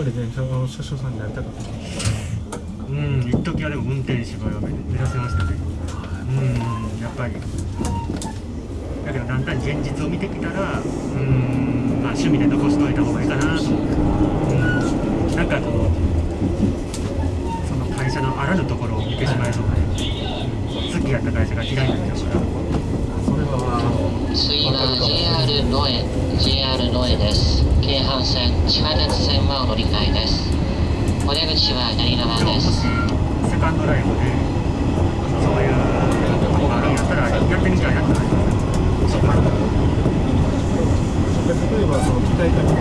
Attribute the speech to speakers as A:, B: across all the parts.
A: ぱり電車の車掌さんになりたかった。
B: うん一時はでも運転手が目指せましたね。うんやっぱり。だけどだんだん現実を見てきたらうんまあ趣味で残しといた方がいいかなと。思ってうんなんかこのその会社のあらぬところを見てしまいそうで、好きやった会社が嫌いになっちゃうから。
A: それは
C: 次は JR 野江 JR 野江です京阪線地下鉄線はお乗り換えです。お出口は左側
B: で
C: す。
B: セカンドライフでそういうとこがあるんやったらやってみたいなってなりますそうか
A: 例えばその機械化に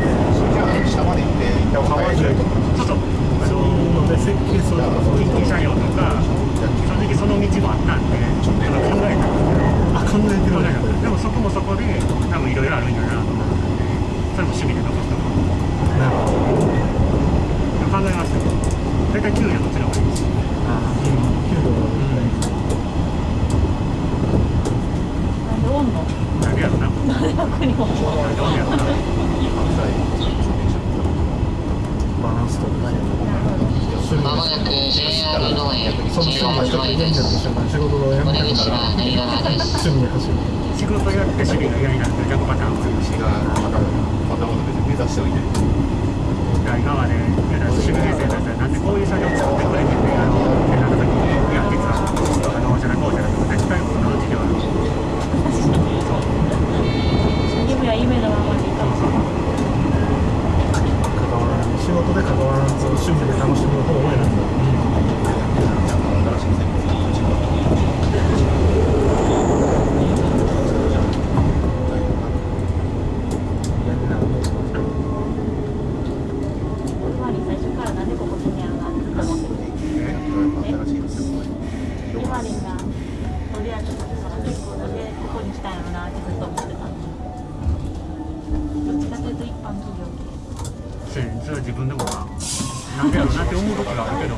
A: 下まで行って川中とか
B: そうそうあ
A: そういうの
B: の
A: で設計するとかそういう
B: 近畿車両とか正直その道もあったんでちょっと考えたんですけど
A: あ考えてる
B: でもそこもそこで多分いろいろあるんやなと思ってそれも趣味で残すとこ
A: なるほど
B: 考えましたけど大体給料どっちの方がいいです
A: ああ給料が
D: なんでおんの
B: なんでやろな
D: なんで僕にも
B: なんでやろな
A: バランスとかね
C: まもなく JR
A: の人が
C: JR
A: 一人
C: 野江
A: で
C: です。
A: 仕事をや
C: お出
A: めたから
C: 口は左側です
B: 仕事やって趣味が嫌になって逆パターンもあるし
E: がまたまた別に目指しておいて
B: 今までやら趣味編成だったらなんでこういう作業作ってくれてんねやろってなった時にいや実はあのじゃなこうじゃなくて絶対このうちでは
D: 夢は夢のままでいたもん
A: 関わら仕事で関わらず趣味で楽しむ方を選んだ
D: つまり最初からなんでここ住んやろなってずっと思っててゆまりん。がとりあえずその結婚でここに来たん。やろなってずっと思ってたどっちかというと一般企業
B: それそれは自分でもな。なんでやろうなって思う時があるけど